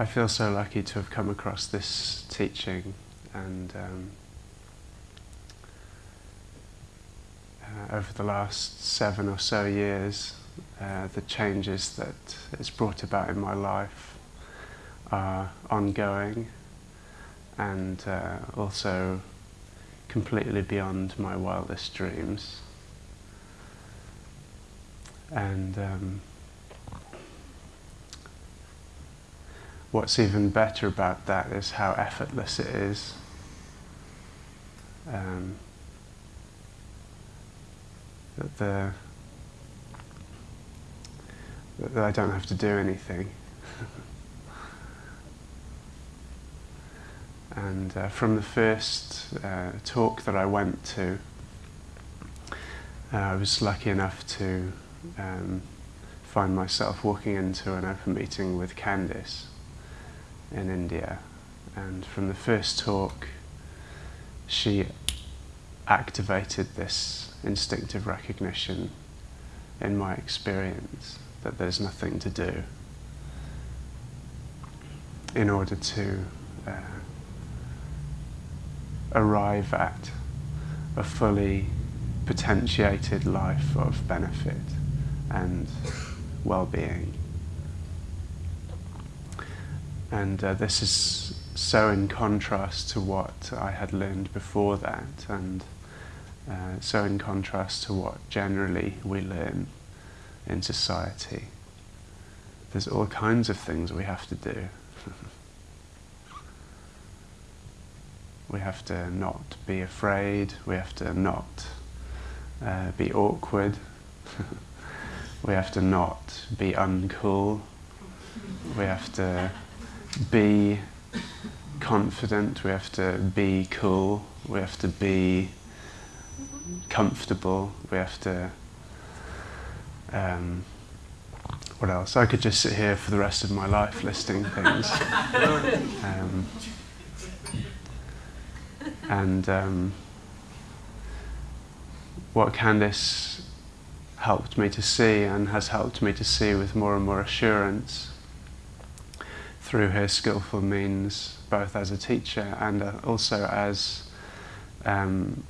I feel so lucky to have come across this teaching and um, uh, over the last seven or so years, uh, the changes that it's brought about in my life are ongoing and uh, also completely beyond my wildest dreams. And um, what's even better about that is how effortless it is. Um, that, the, that I don't have to do anything. and uh, from the first uh, talk that I went to, uh, I was lucky enough to um, find myself walking into an open meeting with Candice in India. And from the first talk, she activated this instinctive recognition in my experience that there's nothing to do in order to uh, arrive at a fully potentiated life of benefit and well-being. And uh, this is so in contrast to what I had learned before that, and uh, so in contrast to what generally we learn in society. There's all kinds of things we have to do. we have to not be afraid, we have to not uh, be awkward, we have to not be uncool, we have to be confident, we have to be cool, we have to be comfortable, we have to um, what else? I could just sit here for the rest of my life listing things. Um, and um, what Candice helped me to see and has helped me to see with more and more assurance through her skillful means, both as a teacher and uh, also as um,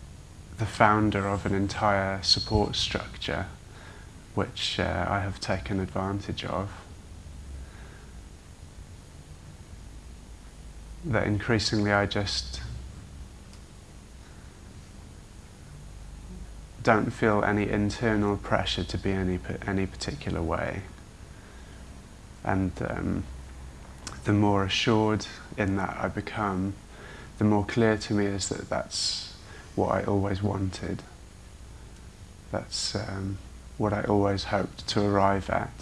the founder of an entire support structure which uh, I have taken advantage of. That increasingly I just don't feel any internal pressure to be any any particular way. And um, the more assured in that I become, the more clear to me is that that's what I always wanted. That's um, what I always hoped to arrive at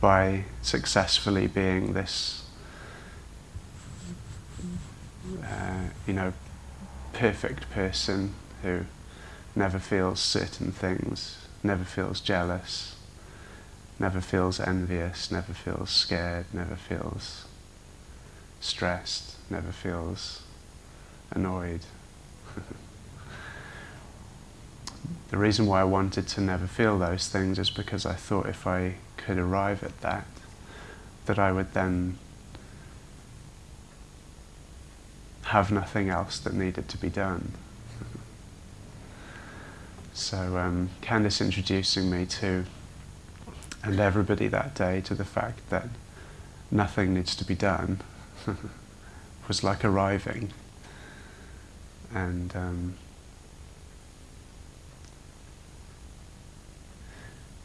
by successfully being this, uh, you know, perfect person who never feels certain things, never feels jealous, never feels envious, never feels scared, never feels stressed, never feels annoyed. the reason why I wanted to never feel those things is because I thought if I could arrive at that, that I would then have nothing else that needed to be done. so um, Candice introducing me to, and everybody that day, to the fact that nothing needs to be done was like arriving. And um,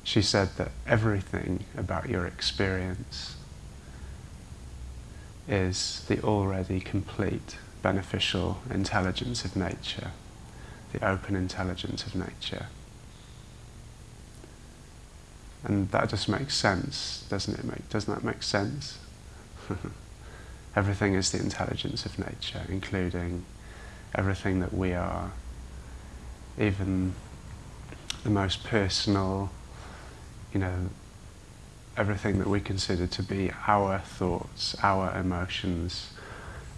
she said that everything about your experience is the already complete beneficial intelligence of nature, the open intelligence of nature. And that just makes sense, doesn't it? Make, doesn't that make sense? Everything is the intelligence of nature, including everything that we are, even the most personal, you know, everything that we consider to be our thoughts, our emotions,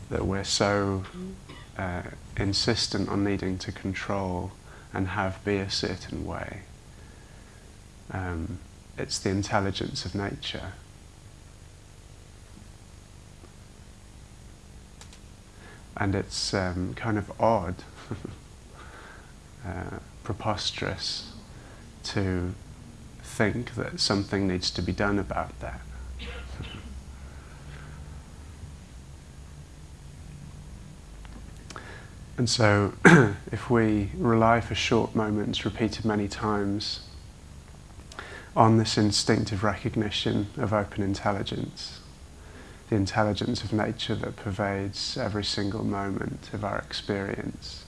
that we're so uh, insistent on needing to control and have be a certain way. Um, it's the intelligence of nature and it's um, kind of odd, uh, preposterous to think that something needs to be done about that. and so, if we rely for short moments, repeated many times, on this instinctive recognition of open intelligence, the intelligence of nature that pervades every single moment of our experience.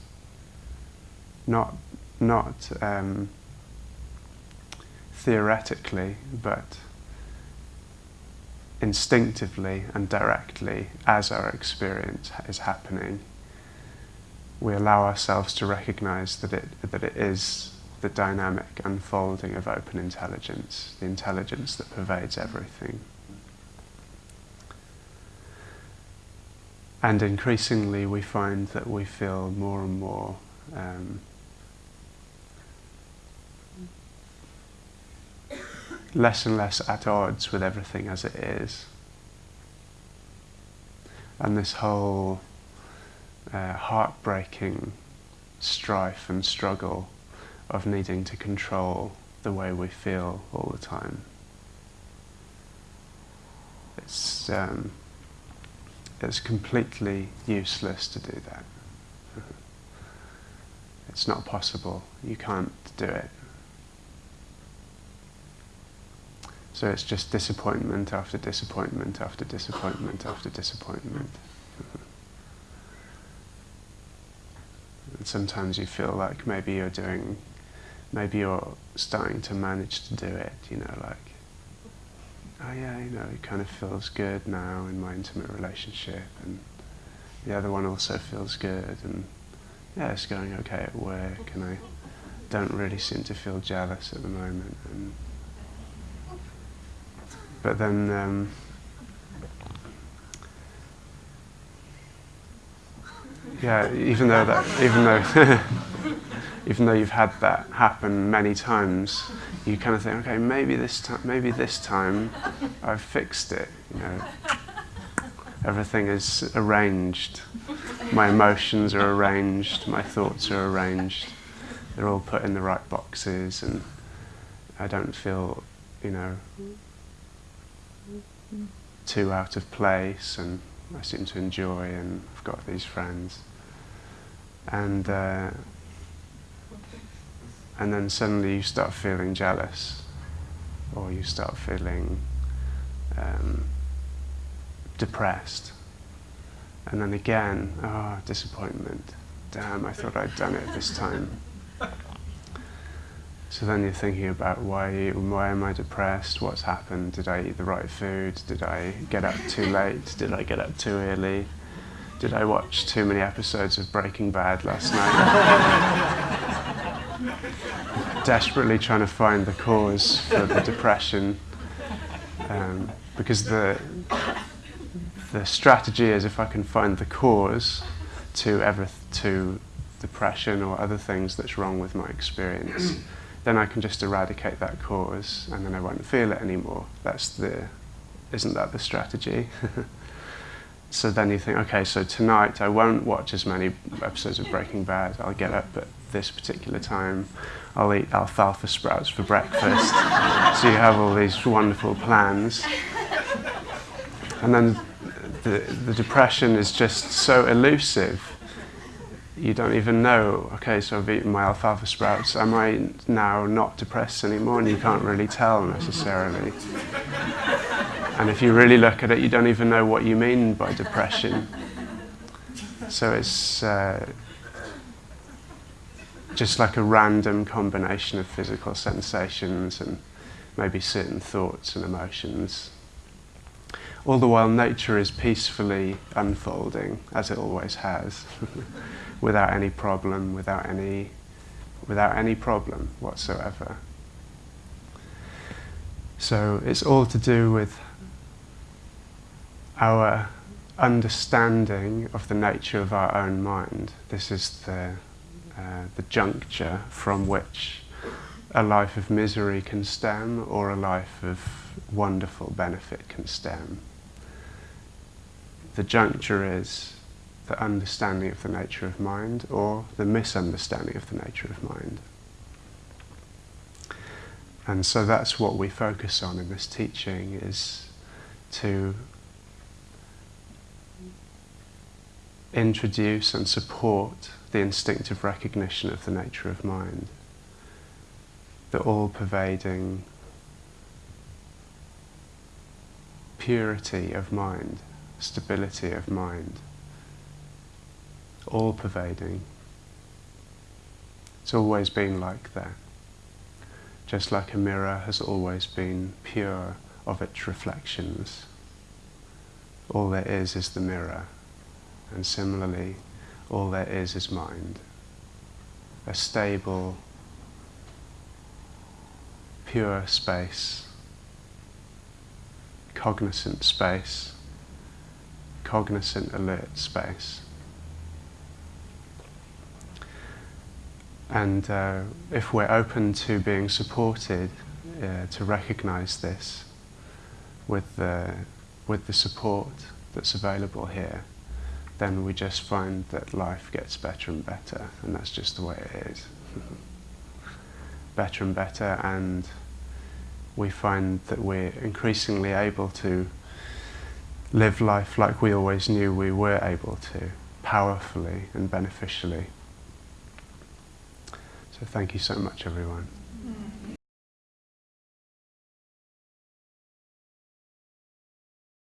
Not, not um, theoretically, but instinctively and directly as our experience is happening. We allow ourselves to recognize that it, that it is the dynamic unfolding of open intelligence, the intelligence that pervades everything. And increasingly, we find that we feel more and more um, less and less at odds with everything as it is. And this whole uh, heartbreaking strife and struggle of needing to control the way we feel all the time. It's um, it's completely useless to do that. It's not possible. You can't do it. So it's just disappointment after disappointment after disappointment after disappointment. and sometimes you feel like maybe you're doing, maybe you're starting to manage to do it, you know, like oh yeah, you know, it kind of feels good now in my intimate relationship, and the other one also feels good, and yeah, it's going okay at work, and I don't really seem to feel jealous at the moment, and but then. Um, yeah, even though that, even though, even though you've had that happen many times, you kind of think, okay, maybe this time, maybe this time, I've fixed it. You know, everything is arranged. My emotions are arranged. My thoughts are arranged. They're all put in the right boxes, and I don't feel, you know, too out of place, and I seem to enjoy, and I've got these friends, and. Uh, and then suddenly you start feeling jealous or you start feeling um, depressed. And then again, oh, disappointment. Damn, I thought I'd done it this time. So then you're thinking about why, why am I depressed? What's happened? Did I eat the right food? Did I get up too late? Did I get up too early? Did I watch too many episodes of Breaking Bad last night? desperately trying to find the cause for the depression um, because the the strategy is if I can find the cause to ever to depression or other things that's wrong with my experience, then I can just eradicate that cause and then I won't feel it anymore. That's the isn't that the strategy? so then you think, okay, so tonight I won't watch as many episodes of Breaking Bad. I'll get up at this particular time. I'll eat alfalfa sprouts for breakfast. so you have all these wonderful plans. And then the, the depression is just so elusive. You don't even know, okay, so I've eaten my alfalfa sprouts. Am I now not depressed anymore? And you can't really tell necessarily. And if you really look at it, you don't even know what you mean by depression. So it's, uh, just like a random combination of physical sensations and maybe certain thoughts and emotions. All the while, nature is peacefully unfolding, as it always has, without any problem, without any, without any problem whatsoever. So it's all to do with our understanding of the nature of our own mind. This is the uh, the juncture from which a life of misery can stem or a life of wonderful benefit can stem. The juncture is the understanding of the nature of mind or the misunderstanding of the nature of mind. And so that's what we focus on in this teaching is to introduce and support the instinctive recognition of the nature of mind, the all-pervading purity of mind, stability of mind, all-pervading. It's always been like that just like a mirror has always been pure of its reflections. All there is is the mirror, and similarly, all there is is mind. A stable, pure space, cognizant space, cognizant alert space. And uh, if we're open to being supported, uh, to recognize this with the, with the support that's available here, then we just find that life gets better and better, and that's just the way it is. better and better, and we find that we're increasingly able to live life like we always knew we were able to, powerfully and beneficially. So thank you so much, everyone.